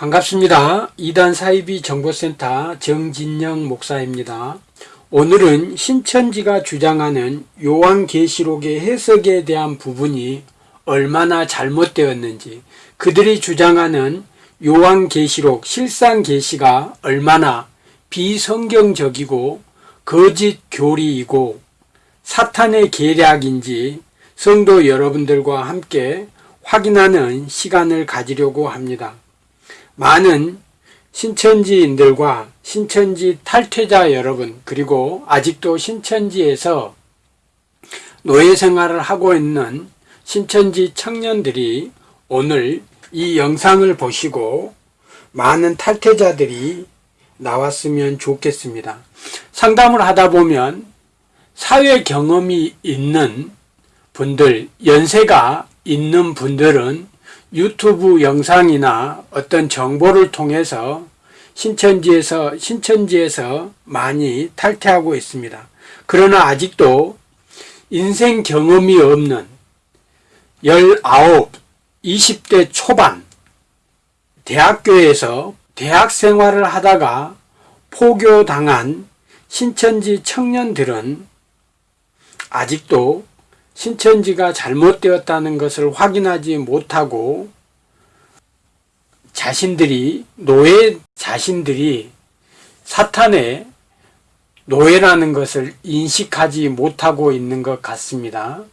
반갑습니다. 이단 사이비 정보센터 정진영 목사입니다. 오늘은 신천지가 주장하는 요한계시록의 해석에 대한 부분이 얼마나 잘못되었는지 그들이 주장하는 요한계시록 실상계시가 얼마나 비성경적이고 거짓 교리이고 사탄의 계략인지 성도 여러분들과 함께 확인하는 시간을 가지려고 합니다. 많은 신천지인들과 신천지 탈퇴자 여러분 그리고 아직도 신천지에서 노예 생활을 하고 있는 신천지 청년들이 오늘 이 영상을 보시고 많은 탈퇴자들이 나왔으면 좋겠습니다. 상담을 하다 보면 사회 경험이 있는 분들, 연세가 있는 분들은 유튜브 영상이나 어떤 정보를 통해서 신천지에서 신천지에서 많이 탈퇴하고 있습니다. 그러나 아직도 인생 경험이 없는 19, 20대 초반 대학교에서 대학 생활을 하다가 포교당한 신천지 청년들은 아직도 신천지가 잘못되었다는 것을 확인하지 못하고 자신들이 노예 자신들이 사탄의 노예라는 것을 인식하지 못하고 있는 것 같습니다.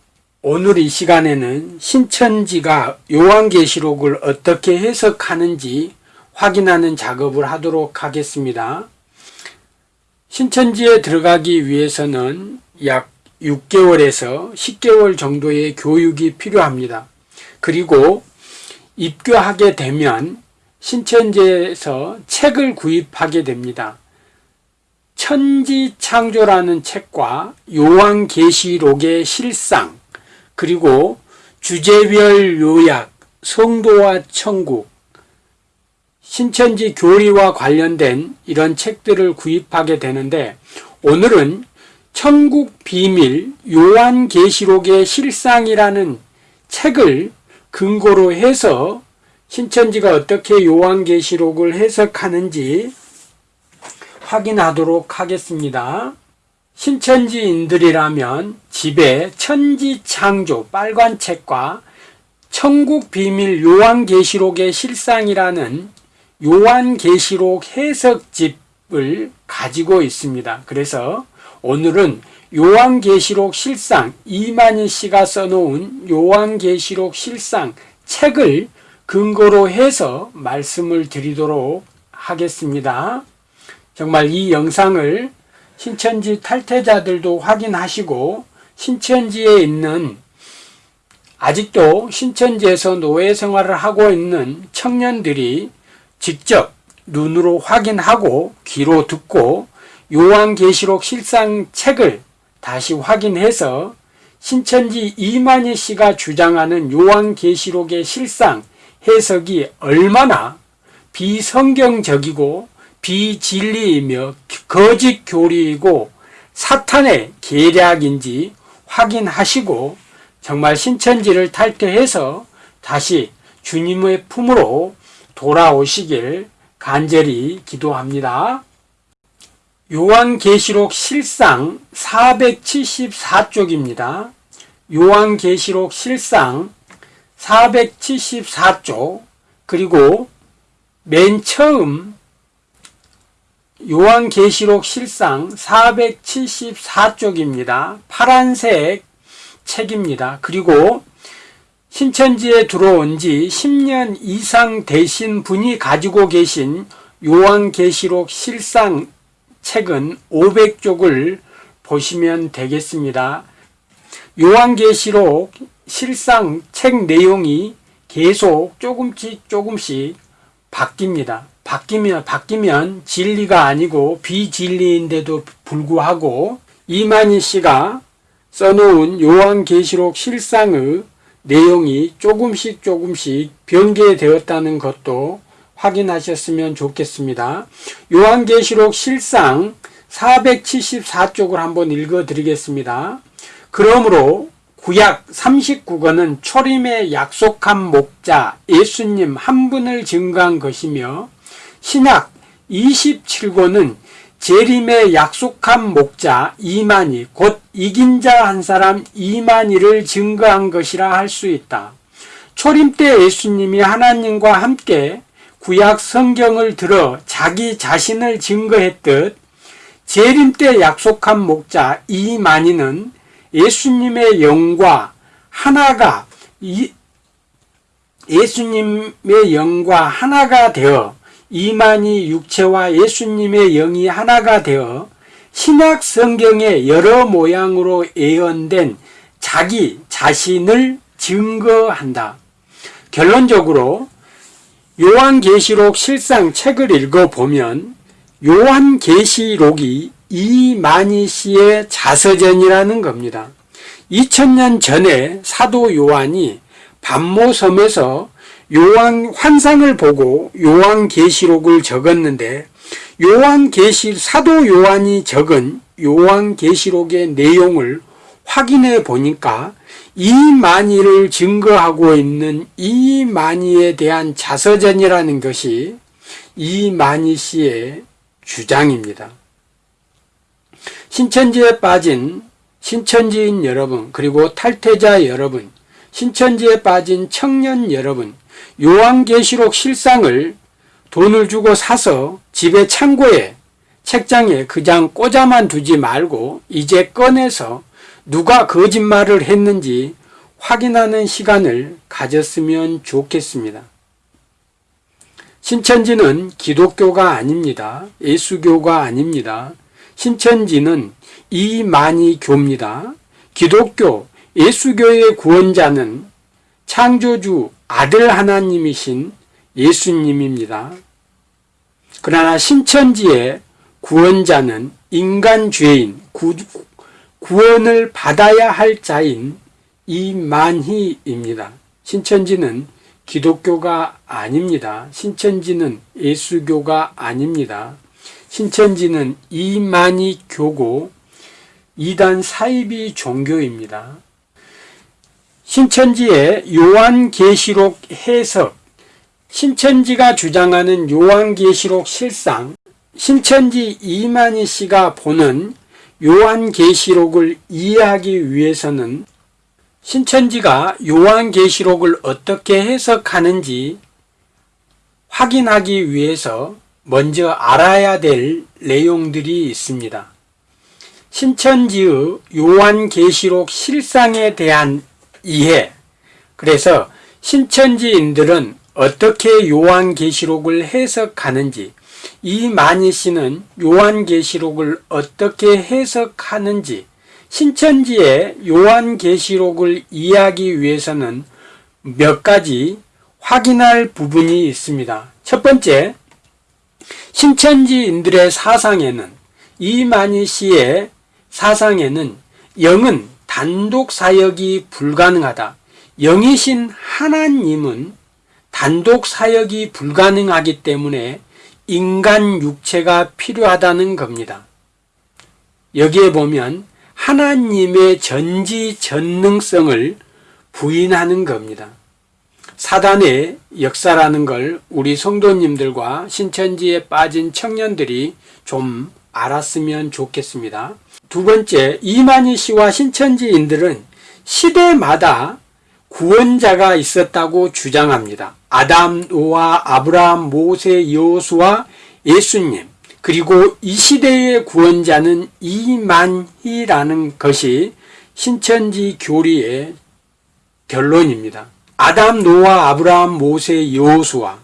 오늘 이 시간에는 신천지가 요한계시록을 어떻게 해석하는지 확인하는 작업을 하도록 하겠습니다. 신천지에 들어가기 위해서는 약 6개월에서 10개월 정도의 교육이 필요합니다. 그리고 입교하게 되면 신천지에서 책을 구입하게 됩니다. 천지창조라는 책과 요한계시록의 실상 그리고 주제별 요약, 성도와 천국, 신천지 교리와 관련된 이런 책들을 구입하게 되는데 오늘은 천국 비밀 요한계시록의 실상이라는 책을 근거로 해서 신천지가 어떻게 요한계시록을 해석하는지 확인하도록 하겠습니다. 신천지인들이라면 집에 천지창조 빨간 책과 천국 비밀 요한계시록의 실상이라는 요한계시록 해석집을 가지고 있습니다. 그래서 오늘은 요한계시록 실상 이만희 씨가 써놓은 요한계시록 실상 책을 근거로 해서 말씀을 드리도록 하겠습니다. 정말 이 영상을 신천지 탈퇴자들도 확인하시고 신천지에 있는 아직도 신천지에서 노예 생활을 하고 있는 청년들이 직접 눈으로 확인하고 귀로 듣고 요한계시록 실상 책을 다시 확인해서 신천지 이만희 씨가 주장하는 요한계시록의 실상 해석이 얼마나 비성경적이고 비진리이며 거짓 교리이고 사탄의 계략인지 확인하시고 정말 신천지를 탈퇴해서 다시 주님의 품으로 돌아오시길 간절히 기도합니다. 요한계시록 실상 474쪽입니다. 요한계시록 실상 474쪽 그리고 맨 처음 요한계시록 실상 474쪽입니다. 파란색 책입니다. 그리고 신천지에 들어온 지 10년 이상 되신 분이 가지고 계신 요한계시록 실상 책은 500쪽을 보시면 되겠습니다. 요한계시록 실상 책 내용이 계속 조금씩 조금씩 바뀝니다. 바뀌면 바뀌면 진리가 아니고 비진리인데도 불구하고 이만희 씨가 써놓은 요한계시록 실상의 내용이 조금씩 조금씩 변개되었다는 것도 확인하셨으면 좋겠습니다. 요한계시록 실상 474쪽을 한번 읽어 드리겠습니다. 그러므로 구약 39권은 초림의 약속한 목자 예수님 한 분을 증거한 것이며 신약 27권은 재림의 약속한 목자 이만희 곧 이긴 자 한 사람 이만희를 증거한 것이라 할 수 있다. 초림 때 예수님이 하나님과 함께 구약 성경을 들어 자기 자신을 증거했듯 재림 때 약속한 목자 이만희는 예수님의 영과 하나가 예수님의 영과 하나가 되어 이만희 육체와 예수님의 영이 하나가 되어 신약 성경의 여러 모양으로 예언된 자기 자신을 증거한다. 결론적으로 요한계시록 실상 책을 읽어보면 요한계시록이 이만희 씨의 자서전이라는 겁니다. 2000년 전에 사도 요한이 반모섬에서 요한 환상을 보고 요한계시록을 적었는데 요한계시 사도 요한이 적은 요한계시록의 내용을 확인해 보니까 이만희를 증거하고 있는 이만희에 대한 자서전이라는 것이 이만희 씨의 주장입니다. 신천지에 빠진 신천지인 여러분 그리고 탈퇴자 여러분 신천지에 빠진 청년 여러분 요한계시록 실상을 돈을 주고 사서 집에 창고에 책장에 그냥 꽂아만 두지 말고 이제 꺼내서 누가 거짓말을 했는지 확인하는 시간을 가졌으면 좋겠습니다. 신천지는 기독교가 아닙니다. 예수교가 아닙니다. 신천지는 이만희 교입니다. 기독교, 예수교의 구원자는 창조주 아들 하나님이신 예수님입니다. 그러나 신천지의 구원자는 인간 죄인, 구, 구원을 받아야 할 자인 이만희입니다. 신천지는 기독교가 아닙니다. 신천지는 예수교가 아닙니다. 신천지는 이만희 교고 이단 사이비 종교입니다. 신천지의 요한계시록 해석 신천지가 주장하는 요한계시록 실상 신천지 이만희 씨가 보는 요한계시록을 이해하기 위해서는 신천지가 요한계시록을 어떻게 해석하는지 확인하기 위해서 먼저 알아야 될 내용들이 있습니다. 신천지의 요한계시록 실상에 대한 이해 그래서 신천지인들은 어떻게 요한계시록을 해석하는지 이만희 씨는 요한계시록을 어떻게 해석하는지 신천지의 요한계시록을 이해하기 위해서는 몇 가지 확인할 부분이 있습니다. 첫 번째, 신천지인들의 사상에는 이만희 씨의 사상에는 영은 단독 사역이 불가능하다. 영이신 하나님은 단독 사역이 불가능하기 때문에 인간 육체가 필요하다는 겁니다. 여기에 보면 하나님의 전지전능성을 부인하는 겁니다. 사단의 역사라는 걸 우리 성도님들과 신천지에 빠진 청년들이 좀 알았으면 좋겠습니다. 두 번째, 이만희 씨와 신천지인들은 시대마다 구원자가 있었다고 주장합니다. 아담, 노아, 아브라함, 모세, 여호수아, 예수님 그리고 이 시대의 구원자는 이만희라는 것이 신천지 교리의 결론입니다. 아담, 노아, 아브라함, 모세, 여호수아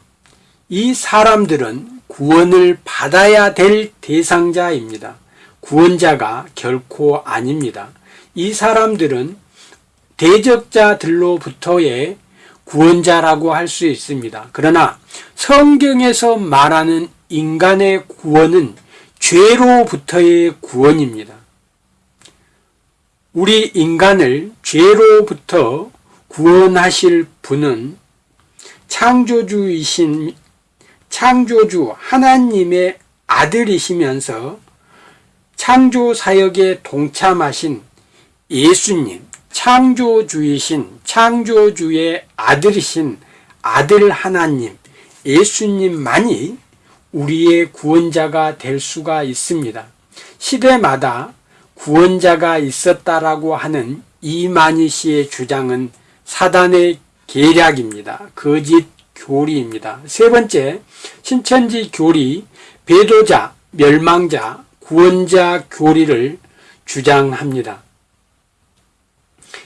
이 사람들은 구원을 받아야 될 대상자입니다. 구원자가 결코 아닙니다. 이 사람들은 대적자들로부터의 구원자라고 할 수 있습니다. 그러나 성경에서 말하는 인간의 구원은 죄로부터의 구원입니다. 우리 인간을 죄로부터 구원하실 분은 창조주이신 창조주 하나님의 아들이시면서 창조 사역에 동참하신 예수님, 창조주이신 창조주의 아들이신 아들 하나님 예수님만이 우리의 구원자가 될 수가 있습니다. 시대마다 구원자가 있었다라고 하는 이만희 씨의 주장은 사단의 계략입니다. 거짓 교리입니다. 세 번째, 신천지 교리, 배도자, 멸망자, 구원자 교리를 주장합니다.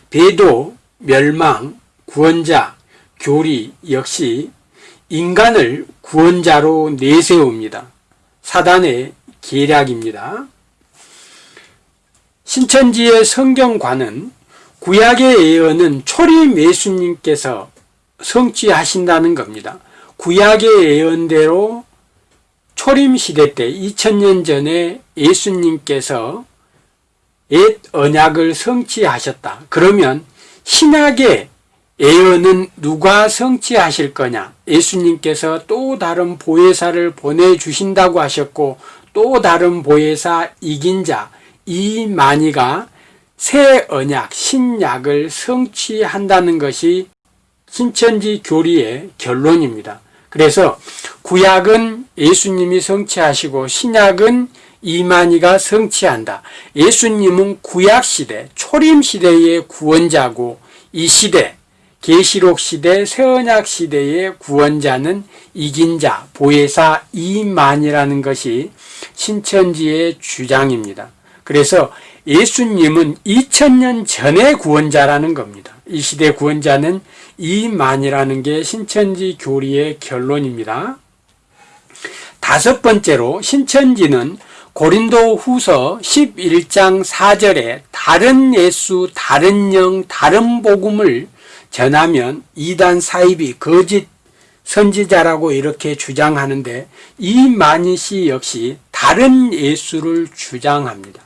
배도, 멸망, 구원자, 교리 역시 인간을 구원자로 내세웁니다. 사단의 계략입니다. 신천지의 성경관은 구약의 예언은 초림 예수님께서 성취하신다는 겁니다. 구약의 예언대로 초림 시대 때 2000년 전에 예수님께서 옛 언약을 성취하셨다. 그러면 신약의 예언은 누가 성취하실 거냐? 예수님께서 또 다른 보혜사를 보내주신다고 하셨고 또 다른 보혜사 이긴 자 이만희가 새 언약 신약을 성취한다는 것이 신천지 교리의 결론입니다. 그래서 구약은 예수님이 성취하시고 신약은 이만희가 성취한다. 예수님은 구약 시대, 초림 시대의 구원자고 이 시대, 계시록 시대, 새언약 시대의 구원자는 이긴 자, 보혜사 이만이라는 것이 신천지의 주장입니다. 그래서 예수님은 2000년 전의 구원자라는 겁니다. 이 시대 구원자는 이만이라는 게 신천지 교리의 결론입니다. 다섯 번째로 신천지는 고린도 후서 11장 4절에 다른 예수, 다른 영, 다른 복음을 전하면 이단 사입이 거짓 선지자라고 이렇게 주장하는데 이만희 씨 역시 다른 예수를 주장합니다.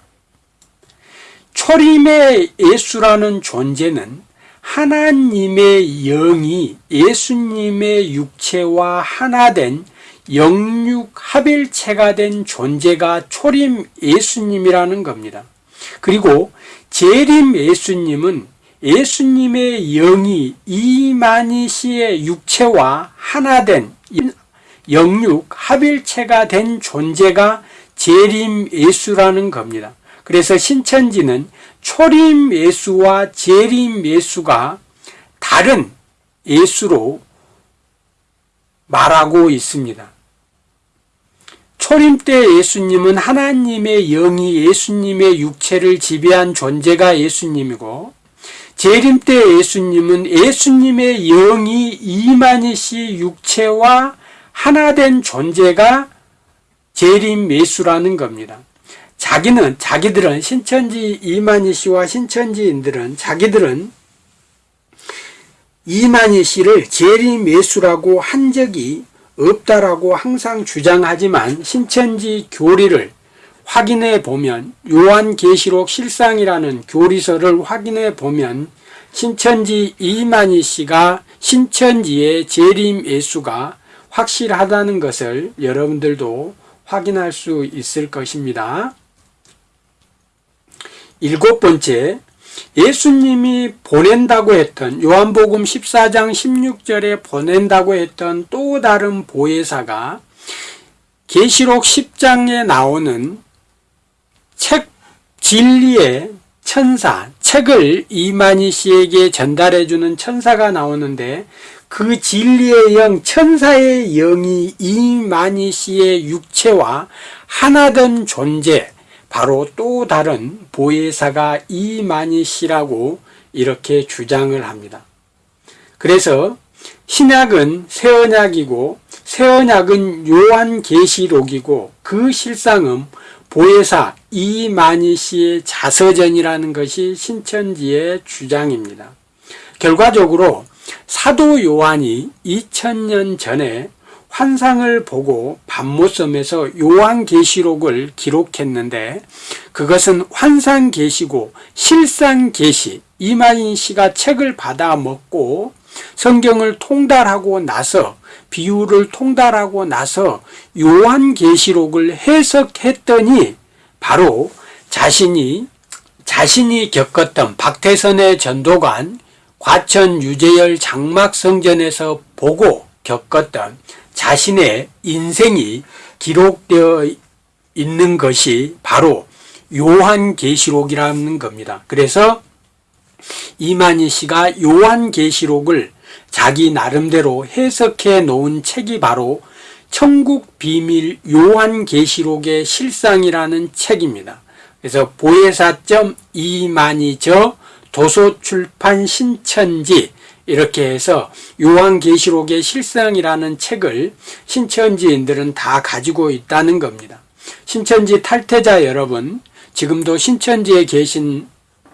초림의 예수라는 존재는 하나님의 영이 예수님의 육체와 하나 된 영육 합일체가 된 존재가 초림 예수님이라는 겁니다. 그리고 재림 예수님은 예수님의 영이 이만희 씨의 육체와 하나 된 영육 합일체가 된 존재가 재림 예수라는 겁니다. 그래서 신천지는 초림 예수와 재림 예수가 다른 예수로 말하고 있습니다. 초림 때 예수님은 하나님의 영이 예수님의 육체를 지배한 존재가 예수님이고 재림 때 예수님은 예수님의 영이 이만희 씨 육체와 하나된 존재가 재림 예수라는 겁니다. 자기는 자기들은 신천지 이만희 씨와 신천지인들은 자기들은 이만희 씨를 재림 예수라고 한 적이 없다라고 항상 주장하지만 신천지 교리를 확인해 보면 요한계시록 실상이라는 교리서를 확인해 보면 신천지 이만희 씨가 신천지의 재림 예수가 확실하다는 것을 여러분들도 확인할 수 있을 것입니다. 일곱 번째, 예수님이 보낸다고 했던 요한복음 14장 16절에 보낸다고 했던 또 다른 보혜사가 계시록 10장에 나오는 책 진리의 천사, 책을 이만희 씨에게 전달해 주는 천사가 나오는데 그 진리의 영, 천사의 영이 이만희 씨의 육체와 하나된 존재, 바로 또 다른 보혜사가 이만희 씨라고 이렇게 주장을 합니다. 그래서 신약은 새언약이고 새언약은 요한계시록이고 그 실상은 보혜사 이만희 씨의 자서전이라는 것이 신천지의 주장입니다. 결과적으로 사도 요한이 2000년 전에 환상을 보고 밤모섬에서 요한계시록을 기록했는데 그것은 환상계시고 실상계시 이만희 씨가 책을 받아 먹고 성경을 통달하고 나서 비유를 통달하고 나서 요한계시록을 해석했더니 바로 자신이 자신이 겪었던 박태선의 전도관 과천 유재열 장막성전에서 보고 겪었던 자신의 인생이 기록되어 있는 것이 바로 요한계시록이라는 겁니다. 그래서 이만희 씨가 요한계시록을 자기 나름대로 해석해 놓은 책이 바로 천국 비밀 요한계시록의 실상이라는 책입니다. 그래서 보혜사점 이만희저 도서출판 신천지 이렇게 해서 요한계시록의 실상이라는 책을 신천지인들은 다 가지고 있다는 겁니다. 신천지 탈퇴자 여러분, 지금도 신천지에 계신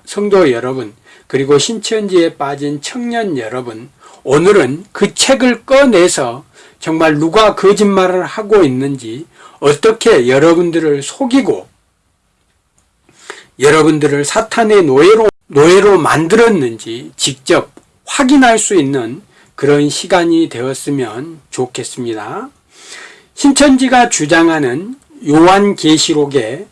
성도 여러분, 그리고 신천지에 빠진 청년 여러분, 오늘은 그 책을 꺼내서 정말 누가 거짓말을 하고 있는지 어떻게 여러분들을 속이고 여러분들을 사탄의 노예로, 노예로 만들었는지 직접 확인할 수 있는 그런 시간이 되었으면 좋겠습니다. 신천지가 주장하는 요한계시록의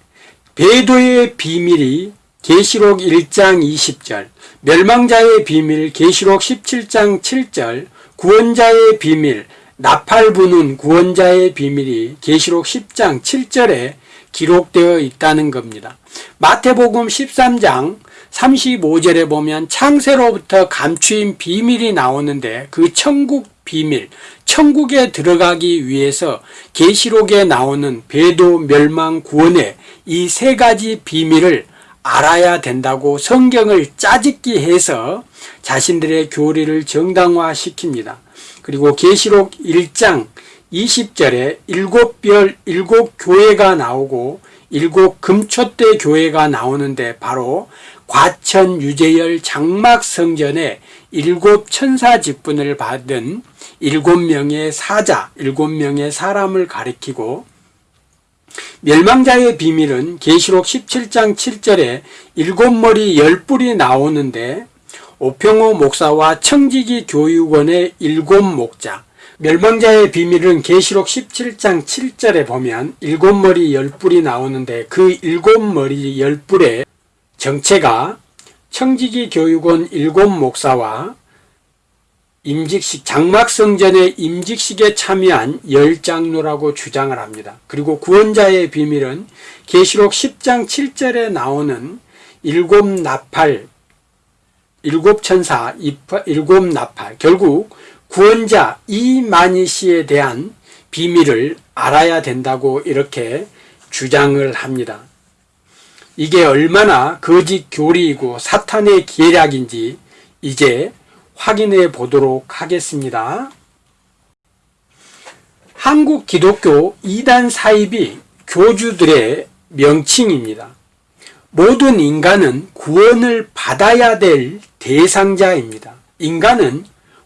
배도의 비밀이 계시록 1장 20절, 멸망자의 비밀 계시록 17장 7절, 구원자의 비밀 나팔 부는 구원자의 비밀이 계시록 10장 7절에 기록되어 있다는 겁니다. 마태복음 13장 35절에 보면 창세로부터 감추인 비밀이 나오는데 그 천국 비밀, 천국에 들어가기 위해서 계시록에 나오는 배도 멸망 구원의 이 세 가지 비밀을 알아야 된다고 성경을 짜집기 해서 자신들의 교리를 정당화시킵니다. 그리고 계시록 1장 20절에 일곱 별 일곱 교회가 나오고 일곱 금초대 교회가 나오는데 바로 과천 유재열 장막 성전에 일곱 천사 직분을 받은 일곱 명의 사자, 일곱 명의 사람을 가리키고 멸망자의 비밀은 계시록 17장 7절에 일곱 머리 열 뿔이 나오는데 오평호 목사와 청지기 교육원의 일곱 목자 멸망자의 비밀은 계시록 17장 7절에 보면 일곱 머리 열 뿔이 나오는데 그 일곱 머리 열 뿔의 정체가 청지기 교육원 일곱 목사와 임직식 장막성전의 임직식에 참여한 열 장로라고 주장을 합니다. 그리고 구원자의 비밀은 계시록 10장 7절에 나오는 일곱 나팔 일곱 천사 일곱 나팔 결국 구원자 이만희 씨에 대한 비밀을 알아야 된다고 이렇게 주장을 합니다. 이게 얼마나 거짓 교리이고 사탄의 계략인지 이제 확인해 보도록 하겠습니다. 한국 기독교 이단 사입이 교주들의 명칭입니다. 모든 인간은 구원을 받아야 될 대상자입니다. 인간은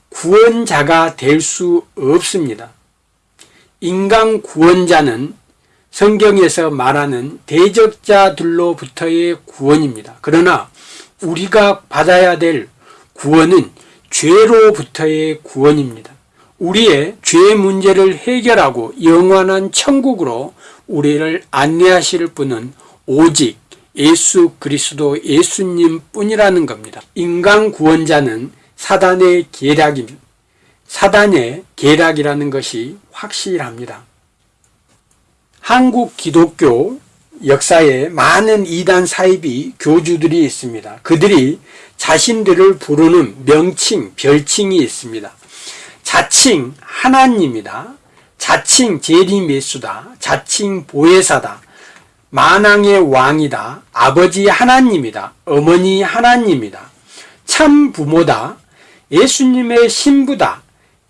구원자가 될 수 없습니다. 인간 구원자는 성경에서 말하는 대적자들로부터의 구원입니다. 그러나 우리가 받아야 될 구원은 죄로부터의 구원입니다. 우리의 죄 문제를 해결하고 영원한 천국으로 우리를 안내하실 분은 오직 예수 그리스도 예수님 뿐이라는 겁니다. 인간 구원자는 사단의 계략입니다. 사단의 계략이라는 것이 확실합니다. 한국 기독교 역사에 많은 이단 사입이 교주들이 있습니다. 그들이 자신들을 부르는 명칭, 별칭이 있습니다. 자칭 하나님이다. 자칭 제리메수다. 자칭 보혜사다. 만왕의 왕이다. 아버지 하나님이다. 어머니 하나님이다. 참 부모다. 예수님의 신부다.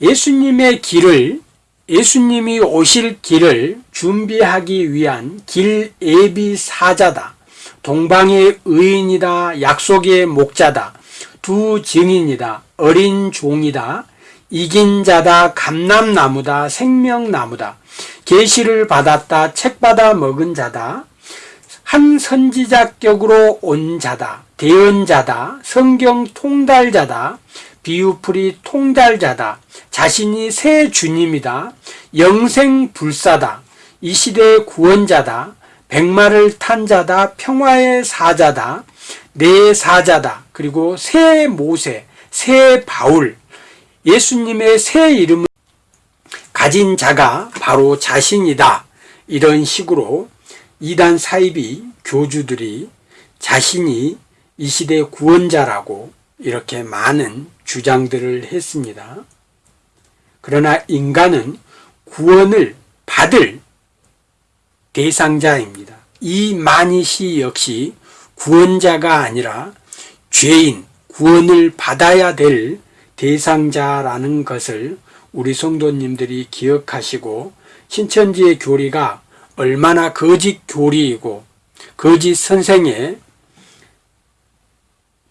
예수님의 길을 예수님이 오실 길을 준비하기 위한 길 예비 사자다. 동방의 의인이다. 약속의 목자다. 두 증인이다. 어린 종이다. 이긴 자다. 감람나무다. 생명나무다. 계시를 받았다. 책 받아 먹은 자다. 한 선지자격으로 온 자다. 대언자다. 성경 통달자다. 비유풀이 통달자다. 자신이 새 주님이다. 영생불사다. 이 시대의 구원자다. 백마를 탄 자다. 평화의 사자다. 내 사자다. 그리고 새 모세, 새 바울, 예수님의 새 이름을 가진 자가 바로 자신이다. 이런 식으로 이단 사이비 교주들이 자신이 이 시대 구원자라고 이렇게 많은 주장들을 했습니다. 그러나 인간은 구원을 받을 대상자입니다. 이 마니시 역시 구원자가 아니라 죄인, 구원을 받아야 될 대상자라는 것을 우리 성도님들이 기억하시고 신천지의 교리가 얼마나 거짓 교리이고 거짓 선생의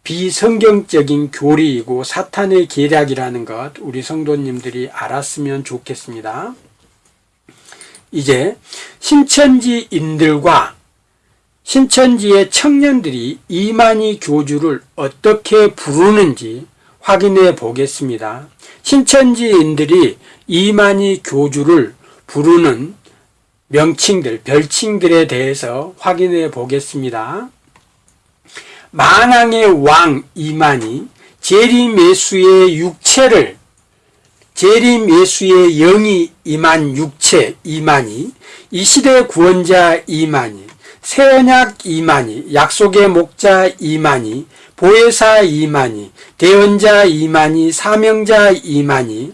비성경적인 교리이고 사탄의 계략이라는 것 우리 성도님들이 알았으면 좋겠습니다. 이제 신천지인들과 신천지의 청년들이 이만희 교주를 어떻게 부르는지 확인해 보겠습니다. 신천지인들이 이만희 교주를 부르는 명칭들, 별칭들에 대해서 확인해 보겠습니다. 만왕의 왕 이만희, 재림예수의 육체를 재림예수의 영이 임한 육체 이만희, 이 시대 구원자 이만희, 새언약 이만희, 약속의 목자 이만희, 보혜사 이만희, 대언자 이만희, 사명자 이만희,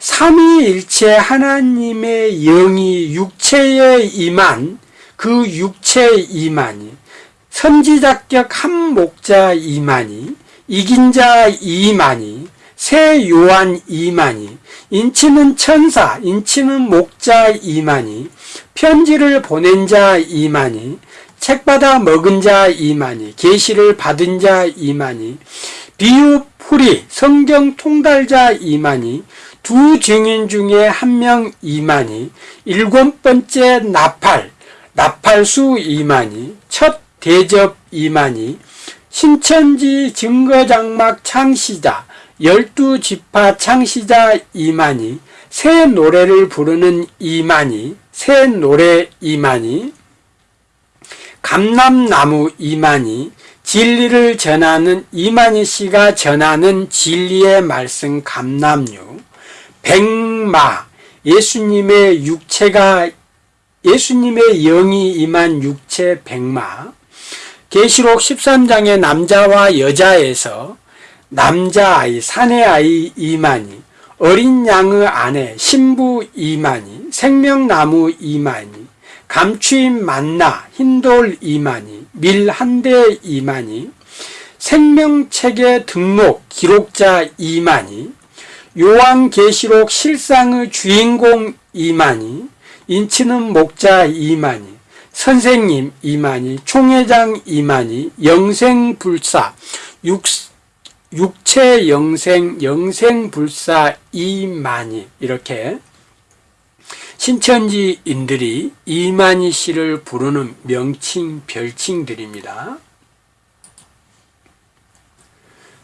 삼위일체 하나님의 영이 육체에 임한 그 육체 이만희, 선지자격 한 목자 이만희, 이긴 자 이만희, 새 요한 이만희, 인치는 천사, 인치는 목자 이만희, 편지를 보낸 자 이만희, 책 받아 먹은 자 이만희, 계시를 받은 자 이만희, 비유 풀이, 성경 통달자 이만희, 두 증인 중에 한 명 이만희, 일곱 번째 나팔, 나팔수 이만희, 첫 대접 이만희, 신천지 증거장막 창시자, 열두 지파 창시자 이만희, 새 노래를 부르는 이만희, 새 노래 이만희, 감람나무 이만희, 진리를 전하는 이만희 씨가 전하는 진리의 말씀 감람류, 백마, 예수님의 육체가 예수님의 영이 임한 육체 백마, 계시록 13장의 남자와 여자에서 남자아이, 사내아이 이만희, 어린 양의 아내, 신부 이만희, 생명나무 이만희, 감추인 만나, 흰돌 이만희, 밀한 대 이만희, 생명책의 등록 기록자 이만희, 요한계시록 실상의 주인공 이만희, 인치는 목자 이만희, 선생님 이만희, 총회장 이만희, 영생불사, 육, 육체 영생, 영생불사 이만희 이렇게 신천지인들이 이만희 씨를 부르는 명칭, 별칭들입니다.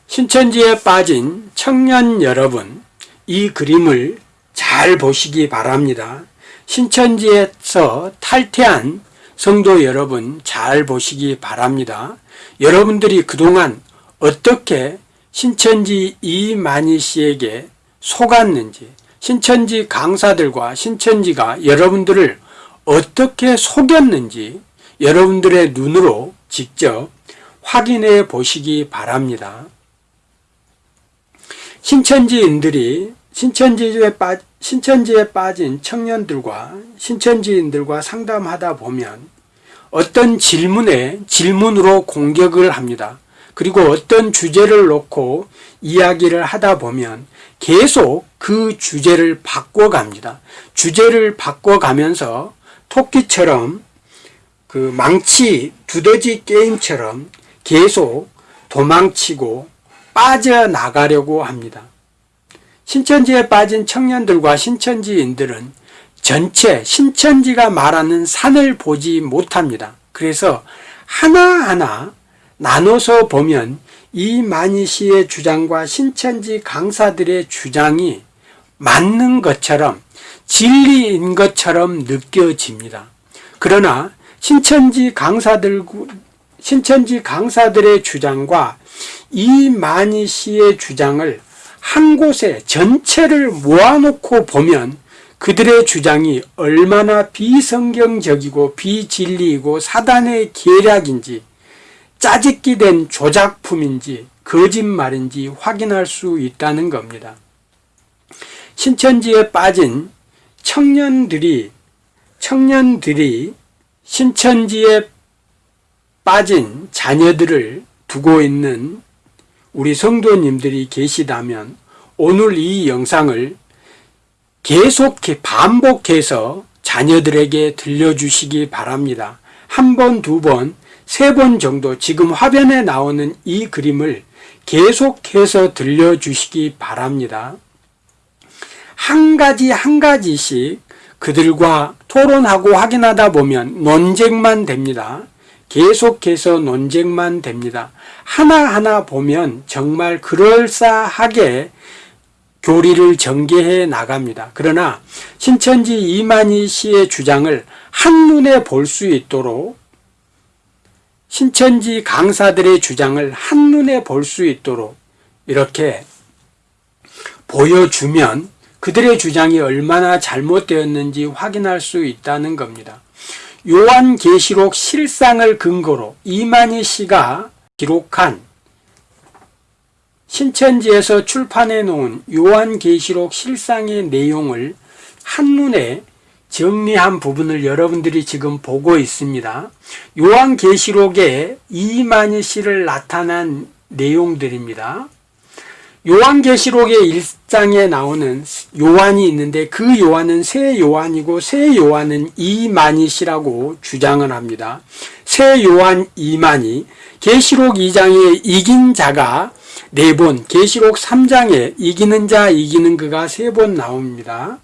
신천지에 빠진 청년 여러분, 이 그림을 잘 보시기 바랍니다. 신천지에서 탈퇴한 성도 여러분 잘 보시기 바랍니다. 여러분들이 그동안 어떻게 신천지 이만희 씨에게 속았는지 신천지 강사들과 신천지가 여러분들을 어떻게 속였는지 여러분들의 눈으로 직접 확인해 보시기 바랍니다. 신천지인들이 신천지에, 빠, 신천지에 빠진 청년들과 신천지인들과 상담하다 보면 어떤 질문에 질문으로 공격을 합니다. 그리고 어떤 주제를 놓고 이야기를 하다 보면 계속 그 주제를 바꿔갑니다. 주제를 바꿔가면서 토끼처럼 그 망치 두더지 게임처럼 계속 도망치고 빠져나가려고 합니다. 신천지에 빠진 청년들과 신천지인들은 전체 신천지가 말하는 산을 보지 못합니다. 그래서 하나하나 나눠서 보면 이만희 씨의 주장과 신천지 강사들의 주장이 맞는 것처럼 진리인 것처럼 느껴집니다. 그러나 신천지 강사들과 신천지 강사들의 주장과 이만희 씨의 주장을 한 곳에 전체를 모아놓고 보면 그들의 주장이 얼마나 비성경적이고 비진리이고 사단의 계략인지 짜집기 된 조작품인지 거짓말인지 확인할 수 있다는 겁니다. 신천지에 빠진 청년들이 청년들이 신천지에 빠진 자녀들을 두고 있는 우리 성도님들이 계시다면 오늘 이 영상을 계속 반복해서 자녀들에게 들려주시기 바랍니다. 한 번, 두 번, 세 번 정도 지금 화면에 나오는 이 그림을 계속해서 들려주시기 바랍니다. 한 가지 한 가지씩 그들과 토론하고 확인하다 보면 논쟁만 됩니다. 계속해서 논쟁만 됩니다. 하나하나 보면 정말 그럴싸하게 교리를 전개해 나갑니다. 그러나 신천지 이만희 씨의 주장을 한눈에 볼 수 있도록 신천지 강사들의 주장을 한눈에 볼 수 있도록 이렇게 보여주면 그들의 주장이 얼마나 잘못되었는지 확인할 수 있다는 겁니다. 요한계시록 실상을 근거로 이만희 씨가 기록한 신천지에서 출판해 놓은 요한계시록 실상의 내용을 한눈에 정리한 부분을 여러분들이 지금 보고 있습니다. 요한계시록에 이만희 씨를 나타난 내용들입니다. 요한계시록의 일장에 나오는 요한이 있는데 그 요한은 새 요한이고 새 요한은 이만희 씨라고 주장을 합니다. 새 요한 이만희 계시록 2장에 이긴 자가 네 번, 계시록 3장에 이기는 자, 이기는 그가 세 번 나옵니다.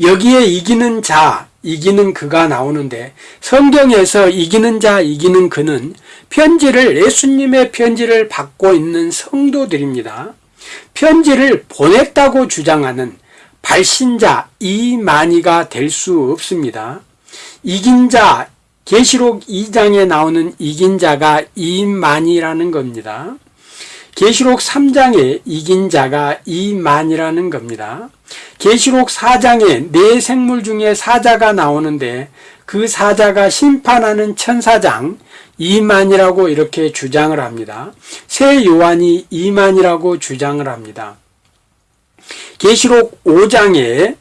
여기에 이기는 자, 이기는 그가 나오는데 성경에서 이기는 자, 이기는 그는 편지를 예수님의 편지를 받고 있는 성도들입니다. 편지를 보냈다고 주장하는 발신자 이만희가 될 수 없습니다. 이긴 자, 계시록 2장에 나오는 이긴 자가 이만이라는 겁니다. 계시록 3장에 이긴 자가 이만이라는 겁니다. 계시록 4장에 네 생물 중에 사자가 나오는데 그 사자가 심판하는 천사장 이만이라고 이렇게 주장을 합니다. 새 요한이 이만이라고 주장을 합니다. 계시록 5장에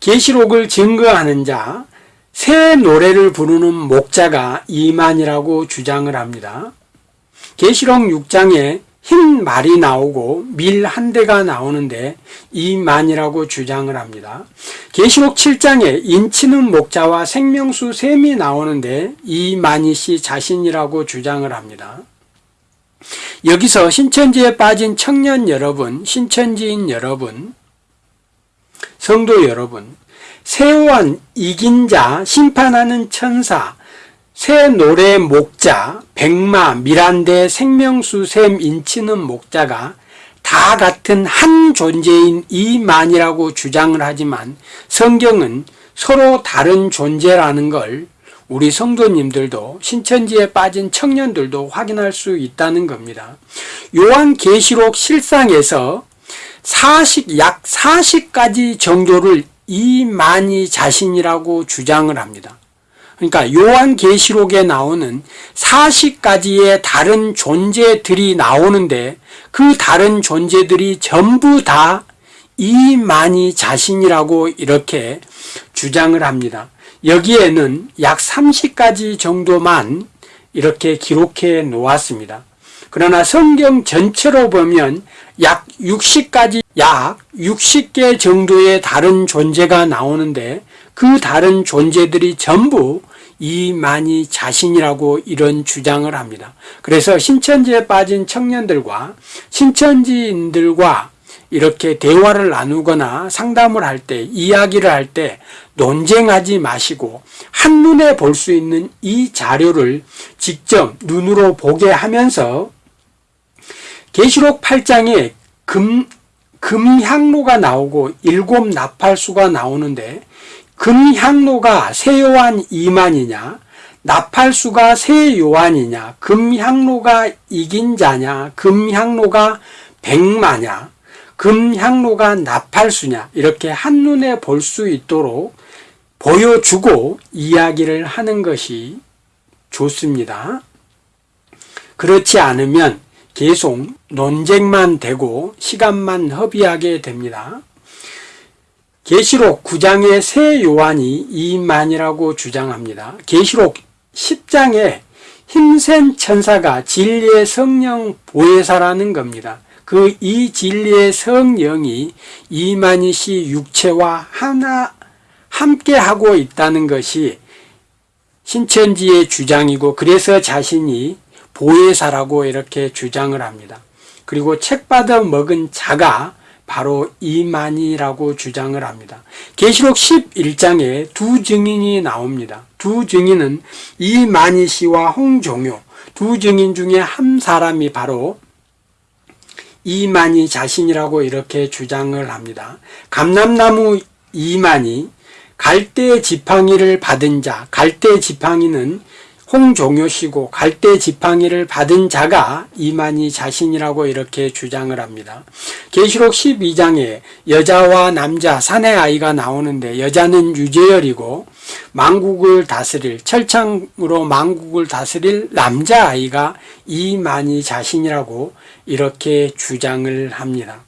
계시록을 증거하는 자, 새 노래를 부르는 목자가 이만이라고 주장을 합니다. 계시록 6장에 흰 말이 나오고 밀 한 대가 나오는데 이만이라고 주장을 합니다. 계시록 7장에 인치는 목자와 생명수 샘이 나오는데 이만희 씨 자신이라고 주장을 합니다. 여기서 신천지에 빠진 청년 여러분, 신천지인 여러분, 성도 여러분, 세원 이긴 자, 심판하는 천사, 새 노래 목자, 백마, 미란대, 생명수, 샘, 인치는 목자가 다 같은 한 존재인 이만이라고 주장을 하지만 성경은 서로 다른 존재라는 걸 우리 성도님들도 신천지에 빠진 청년들도 확인할 수 있다는 겁니다. 요한계시록 실상에서 40, 약 40가지 정조를 이만희 자신이라고 주장을 합니다. 그러니까 요한계시록에 나오는 40가지의 다른 존재들이 나오는데 그 다른 존재들이 전부 다 이만희 자신이라고 이렇게 주장을 합니다. 여기에는 약 30가지 정도만 이렇게 기록해 놓았습니다. 그러나 성경 전체로 보면 약 60가지, 약 60개 정도의 다른 존재가 나오는데 그 다른 존재들이 전부 이만희 자신이라고 이런 주장을 합니다. 그래서 신천지에 빠진 청년들과 신천지인들과 이렇게 대화를 나누거나 상담을 할 때, 이야기를 할 때 논쟁하지 마시고 한눈에 볼 수 있는 이 자료를 직접 눈으로 보게 하면서 계시록 8장에 금, 금향로가 나오고 일곱 나팔수가 나오는데 금향로가 세요한 이만이냐? 나팔수가 새 요한이냐, 금향로가 이긴 자냐, 금향로가 백마냐, 금향로가 나팔수냐, 이렇게 한눈에 볼 수 있도록 보여주고 이야기를 하는 것이 좋습니다. 그렇지 않으면 계속 논쟁만 되고 시간만 허비하게 됩니다. 계시록 9장의 새 요한이 이만이라고 주장합니다. 계시록 10장에 힘센 천사가 진리의 성령 보혜사라는 겁니다. 그 이 진리의 성령이 이만희 씨 육체와 하나 함께 하고 있다는 것이 신천지의 주장이고 그래서 자신이 보혜사라고 이렇게 주장을 합니다. 그리고 책 받아 먹은 자가 바로 이만희라고 주장을 합니다. 계시록 11장에 두 증인이 나옵니다. 두 증인은 이만희 씨와 홍종효 두 증인 중에 한 사람이 바로 이만희 자신이라고 이렇게 주장을 합니다. 감람나무 이만희 갈대 지팡이를 받은 자 갈대 지팡이는 홍종효 씨고 갈대 지팡이를 받은 자가 이만희 자신이라고 이렇게 주장을 합니다. 계시록 12장에 여자와 남자 사내 아이가 나오는데 여자는 유재열이고 망국을 다스릴 철창으로 망국을 다스릴 남자 아이가 이만희 자신이라고 이렇게 주장을 합니다.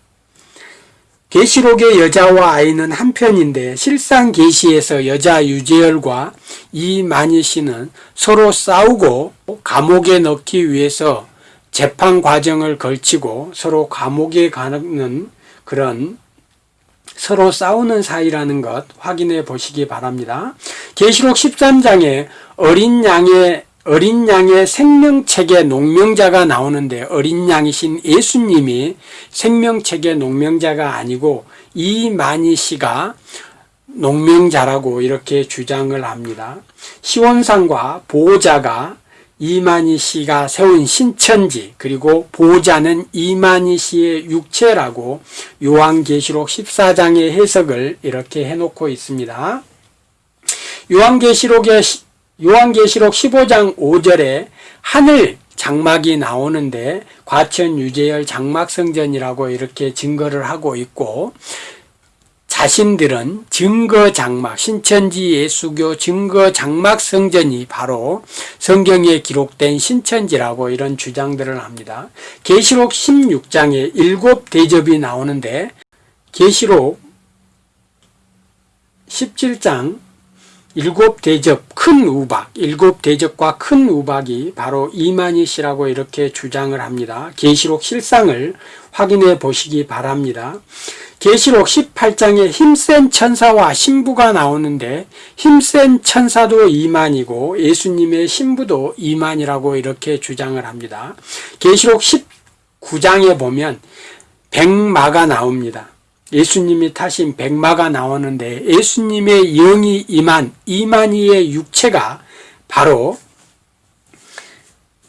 계시록의 여자와 아이는 한편인데 실상 계시에서 여자 유재열과 이만희 씨는 서로 싸우고 감옥에 넣기 위해서 재판 과정을 걸치고 서로 감옥에 가는 그런 서로 싸우는 사이라는 것 확인해 보시기 바랍니다. 계시록 13장에 어린 양의 어린 양의 생명책의 농명자가 나오는데 어린 양이신 예수님이 생명책의 농명자가 아니고 이만희 씨가 농명자라고 이렇게 주장을 합니다. 시원상과 보호자가 이만희 씨가 세운 신천지 그리고 보호자는 이만희 씨의 육체라고 요한계시록 14장의 해석을 이렇게 해놓고 있습니다. 요한계시록의 요한계시록 15장 5절에 하늘 장막이 나오는데 과천 유재열 장막성전이라고 이렇게 증거를 하고 있고 자신들은 증거 장막, 신천지 예수교 증거 장막 성전이 바로 성경에 기록된 신천지라고 이런 주장들을 합니다. 계시록 16장에 일곱 대접이 나오는데 계시록 17장 일곱 대접 큰 우박, 일곱 대접과 큰 우박이 바로 이만희 씨라고 이렇게 주장을 합니다. 계시록 실상을 확인해 보시기 바랍니다. 계시록 18장에 힘센 천사와 신부가 나오는데 힘센 천사도 이만이고 예수님의 신부도 이만이라고 이렇게 주장을 합니다. 계시록 19장에 보면 백마가 나옵니다. 예수님이 타신 백마가 나오는데 예수님의 영이 임한 이만희의 육체가 바로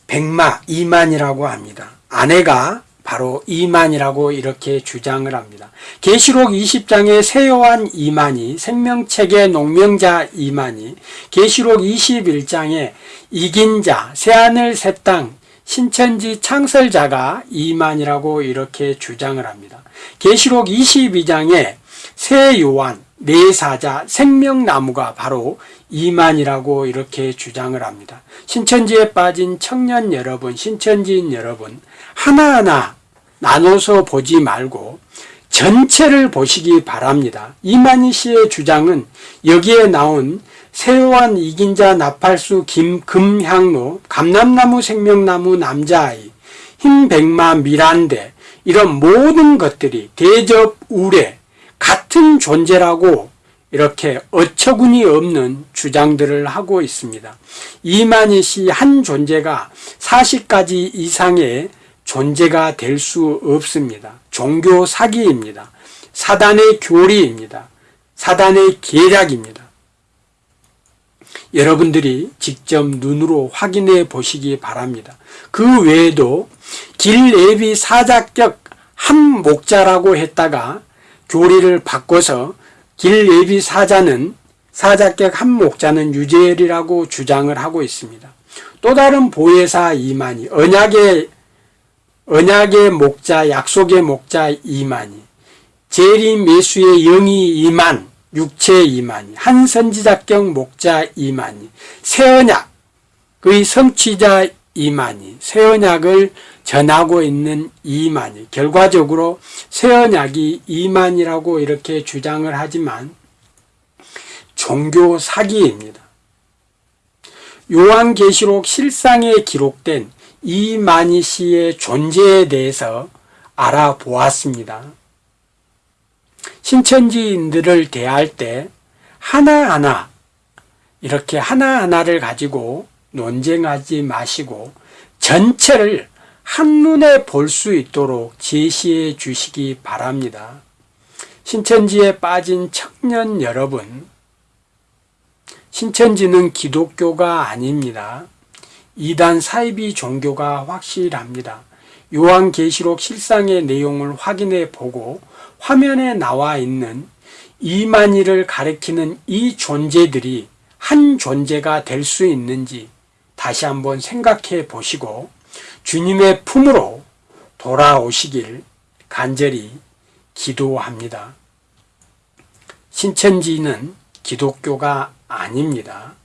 백마 이만이라고 합니다. 아내가 바로 이만이라고 이렇게 주장을 합니다. 계시록 20장의 세요한 이만이, 생명책의 농명자 이만이, 계시록 21장에 이긴 자, 새하늘 새 땅, 신천지 창설자가 이만이라고 이렇게 주장을 합니다. 계시록 22장에 새 요한, 내사자, 생명나무가 바로 이만이라고 이렇게 주장을 합니다. 신천지에 빠진 청년 여러분, 신천지인 여러분 하나하나 나눠서 보지 말고 전체를 보시기 바랍니다. 이만희 씨의 주장은 여기에 나온 세요한 이긴자 나팔수 김 금향로 감남나무 생명나무 남자아이 흰백마 미란대 이런 모든 것들이 대접 우레 같은 존재라고 이렇게 어처구니 없는 주장들을 하고 있습니다. 이만희 씨 한 존재가 40가지 이상의 존재가 될 수 없습니다. 종교 사기입니다. 사단의 교리입니다. 사단의 계략입니다. 여러분들이 직접 눈으로 확인해 보시기 바랍니다. 그 외에도 길예비 사자격 한 목자라고 했다가 교리를 바꿔서 길예비 사자는 사자격 한 목자는 유재열이라고 주장을 하고 있습니다. 또 다른 보혜사 이만희, 언약의 언약의 목자, 약속의 목자 이만희, 재림 예수의 영이 이만, 육체 이만희, 한 선지자격 목자 이만희, 새언약의 성취자 이만희, 새언약을 전하고 있는 이만희, 결과적으로 새언약이 이만이라고 이렇게 주장을 하지만 종교 사기입니다. 요한계시록 실상에 기록된 이만희 씨의 존재에 대해서 알아보았습니다. 신천지인들을 대할 때 하나하나 이렇게 하나하나를 가지고 논쟁하지 마시고 전체를 한눈에 볼 수 있도록 제시해 주시기 바랍니다. 신천지에 빠진 청년 여러분, 신천지는 기독교가 아닙니다. 이단 사이비 종교가 확실합니다. 요한계시록 실상의 내용을 확인해 보고 화면에 나와 있는 이만희를 가리키는 이 존재들이 한 존재가 될 수 있는지 다시 한번 생각해 보시고 주님의 품으로 돌아오시길 간절히 기도합니다. 신천지는 기독교가 아닙니다.